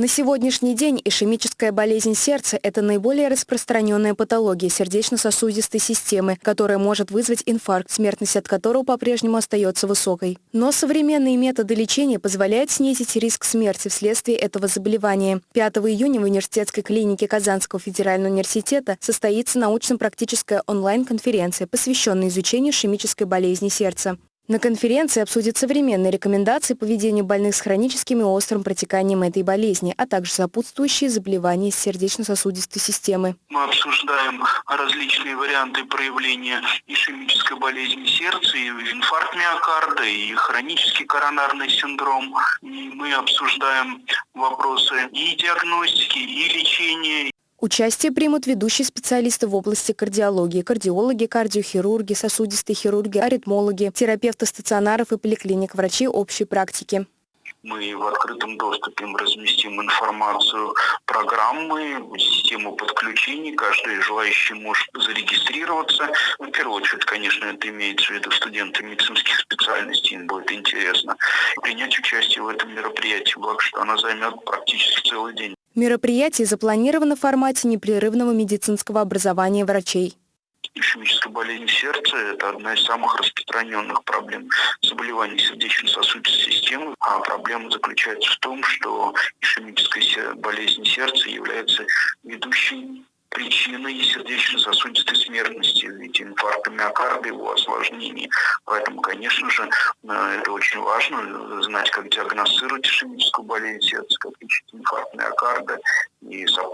На сегодняшний день ишемическая болезнь сердца – это наиболее распространенная патология сердечно-сосудистой системы, которая может вызвать инфаркт, смертность от которого по-прежнему остается высокой. Но современные методы лечения позволяют снизить риск смерти вследствие этого заболевания. 5 июня в университетской клинике Казанского федерального университета состоится научно-практическая онлайн-конференция, посвященная изучению ишемической болезни сердца. На конференции обсудят современные рекомендации по ведению больных с хроническим и острым протеканием этой болезни, а также сопутствующие заболевания сердечно-сосудистой системы. Мы обсуждаем различные варианты проявления ишемической болезни сердца, и инфаркт миокарда, и хронический коронарный синдром. И мы обсуждаем вопросы и диагностики, и лечения, Участие примут ведущие специалисты в области кардиологии, кардиологи, кардиохирурги, сосудистые хирурги, аритмологи, терапевты стационаров и поликлиник, врачи общей практики. Мы в открытом доступе разместим информацию, программы, систему подключений. Каждый желающий может зарегистрироваться. Ну, в первую очередь, конечно, это имеется в виду студенты медицинских специальностей, им будет интересно принять участие в этом мероприятии, благо что она займет практически целый день. Мероприятие запланировано в формате непрерывного медицинского образования врачей. Ишемическая болезнь сердца – это одна из самых распространенных проблем заболеваний сердечно-сосудистой системы. А проблема заключается в том, что ишемическая болезнь сердца является ведущей причиной сердечно-сосудистой смертности, ведь инфаркта миокарда, его осложнений. Поэтому, конечно же, э, это очень важно, знать, как диагностировать ишемическую болезнь сердца, как лечить инфаркт миокарда и сопутствующие.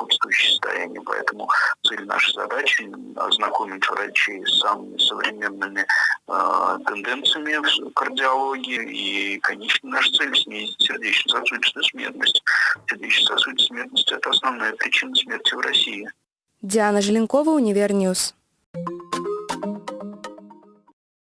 Поэтому цель нашей задачи – ознакомить врачей с самыми современными э, тенденциями в кардиологии. И, конечно, наша цель – снизить сердечно-сосудистую смертность. Сердечно-сосудистая смертность – это основная причина смерти в России. Диана Желенкова, UniverNews.